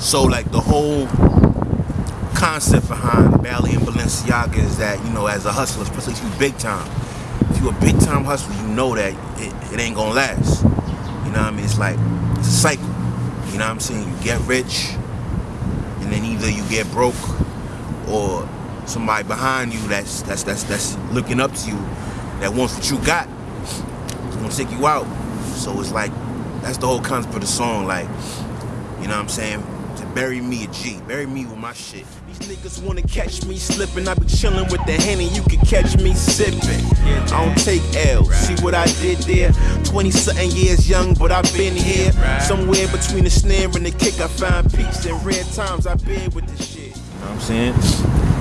So like the whole concept behind Bally and Balenciaga is that, you know, as a hustler, especially if you big time, if you a big time hustler, you know that it, it ain't gonna last. You know what I mean? It's like, it's a cycle. You know what I'm saying? You get rich, and then either you get broke, or somebody behind you that's that's that's that's looking up to you, that wants what you got, is gonna take you out. So it's like, that's the whole concept of the song. Like, you know what I'm saying? Bury me a G, bury me with my shit. These niggas wanna catch me slipping. I be chillin' with the henny, you can catch me sipping. I don't take L. See what I did there? 20 something years young, but I've been here. Somewhere between the snare and the kick, I find peace. In rare times, I've been with the shit. You know what I'm saying?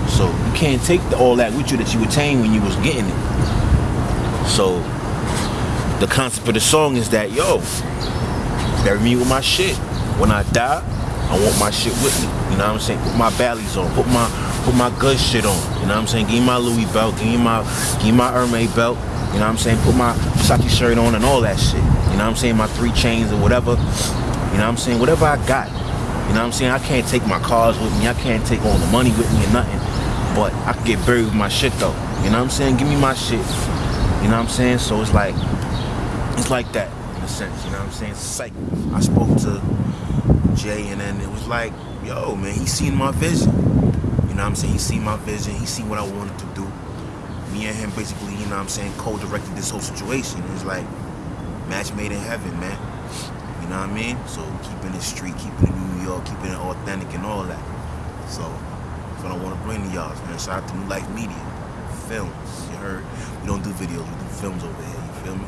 So you can't take the, all that with you that you attained when you was getting it. So the concept of the song is that yo, bury me with my shit. When I die, I want my shit with me. You know what I'm saying? Put my ballies on. Put my put my good shit on. You know what I'm saying? Give me my Louis belt. Give me my give me my Hermes belt. You know what I'm saying? Put my Versace shirt on and all that shit. You know what I'm saying? My three chains or whatever. You know what I'm saying? Whatever I got. You know what I'm saying? I can't take my cars with me. I can't take all the money with me or nothing. But I can get buried with my shit though. You know what I'm saying? Give me my shit. You know what I'm saying? So it's like it's like that in a sense, you know what I'm saying? It's cycle. I spoke to Jay and then it was like, yo, man, he seen my vision. You know what I'm saying? He seen my vision, he seen what I wanted to do. Me and him basically, you know what I'm saying, co-directed this whole situation. It was like match made in heaven, man. You know what I mean? So keeping it street, keeping it New York, keeping it authentic and all that. So that's what I want to bring to y'all, man. Shout out to New Life Media. Films. You heard? We don't do videos, we do films over here, you feel me?